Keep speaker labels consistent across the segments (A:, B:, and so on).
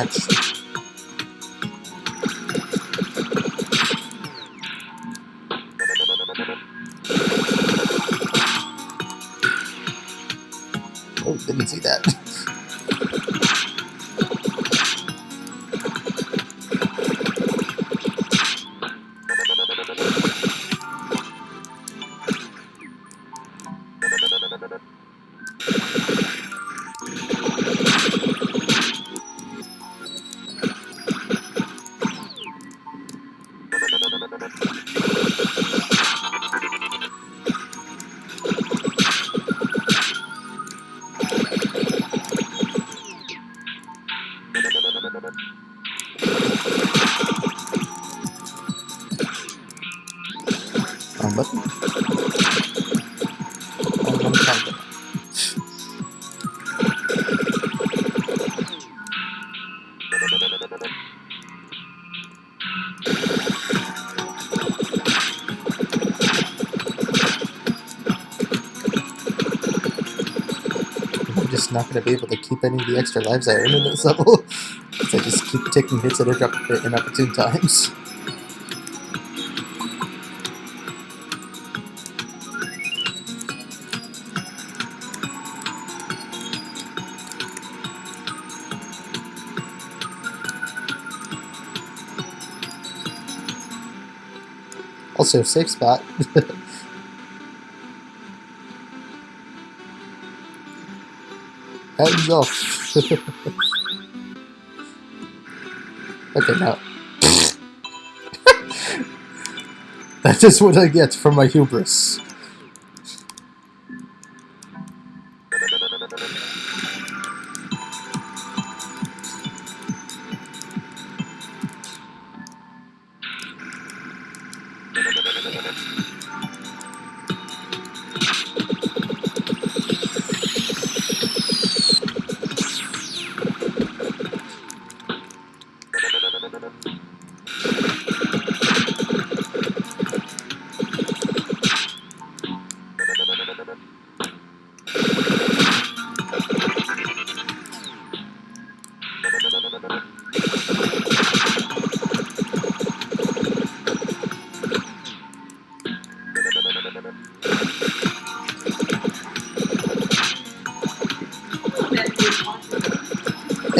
A: That's... Oh, didn't see that. I'm just not going to be able to keep any of the extra lives I earn in this level. I just keep taking hits at inop- inopportune times. Also, safe spot. Hands off. okay, now. that is what I get for my hubris.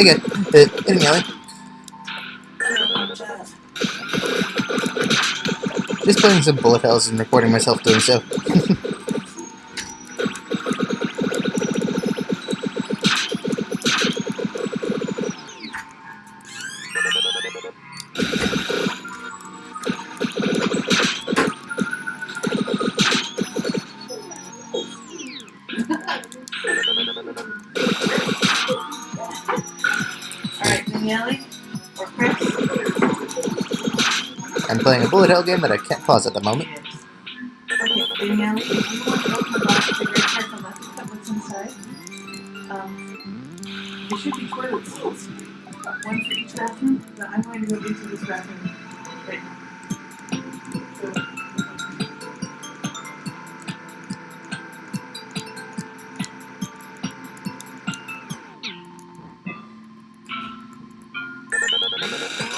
A: Okay, uh, anyway, just playing some bullet hells and recording myself doing so.
B: Alright, or Chris?
A: I'm playing a bullet hell game that I can't pause at the moment.
B: Okay, Daniele, if you want to open the box of your careful not to cut what's inside. Um, there should be toilet seats, one for each bathroom, but I'm going to go into this bathroom right now. So,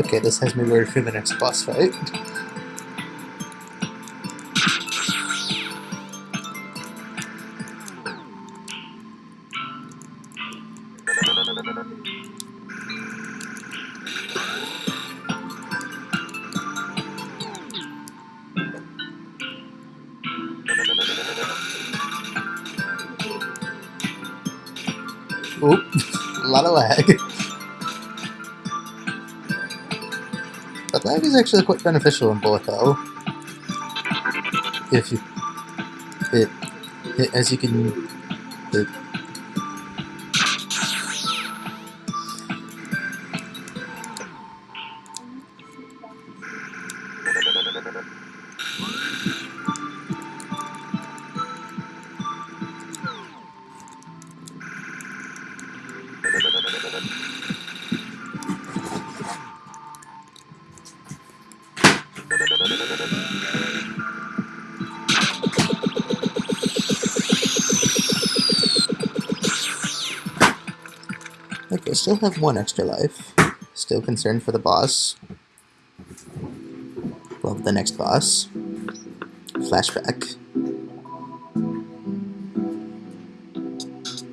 A: Okay, this has me worried for the next boss fight. Oop, a lot of lag. But lag is actually quite beneficial in bullet hell. If you, it, it as you can, it, Okay, still have one extra life. Still concerned for the boss. Love the next boss. Flashback.